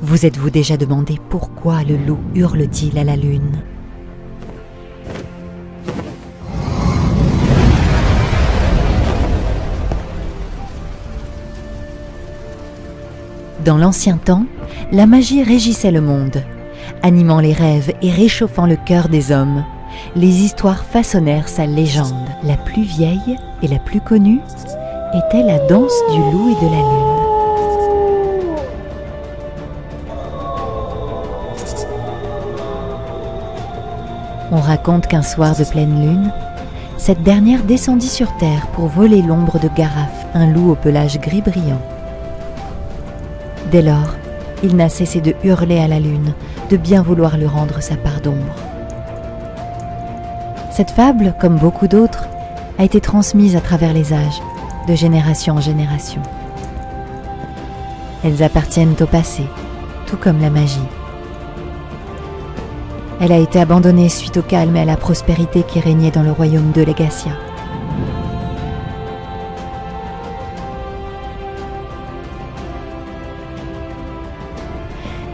Vous êtes-vous déjà demandé pourquoi le loup hurle-t-il à la lune? Dans l'ancien temps, la magie régissait le monde, animant les rêves et réchauffant le cœur des hommes. Les histoires façonnèrent sa légende. La plus vieille et la plus connue était la danse du loup et de la lune. On raconte qu'un soir de pleine lune, cette dernière descendit sur terre pour voler l'ombre de Garaf, un loup au pelage gris brillant. Dès lors, il n'a cessé de hurler à la lune, de bien vouloir lui rendre sa part d'ombre. Cette fable, comme beaucoup d'autres, a été transmise à travers les âges, de génération en génération. Elles appartiennent au passé, tout comme la magie. Elle a été abandonnée suite au calme et à la prospérité qui régnait dans le royaume de Legacia.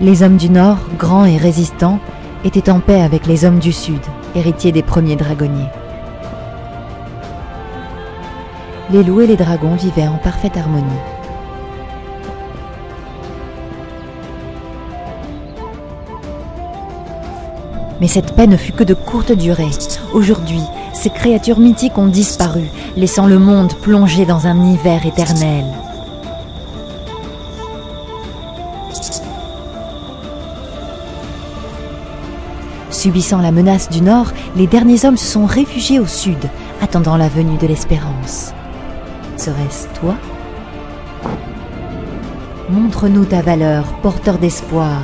Les hommes du Nord, grands et résistants, étaient en paix avec les hommes du Sud, héritiers des premiers dragonniers. Les loups et les dragons vivaient en parfaite harmonie. Mais cette paix ne fut que de courte durée. Aujourd'hui, ces créatures mythiques ont disparu, laissant le monde plongé dans un hiver éternel. Subissant la menace du Nord, les derniers hommes se sont réfugiés au Sud, attendant la venue de l'espérance. Serait-ce toi? Montre-nous ta valeur, porteur d'espoir,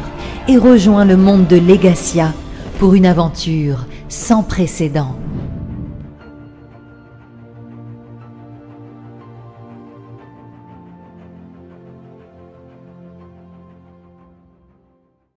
et rejoins le monde de Legacia pour une aventure sans précédent.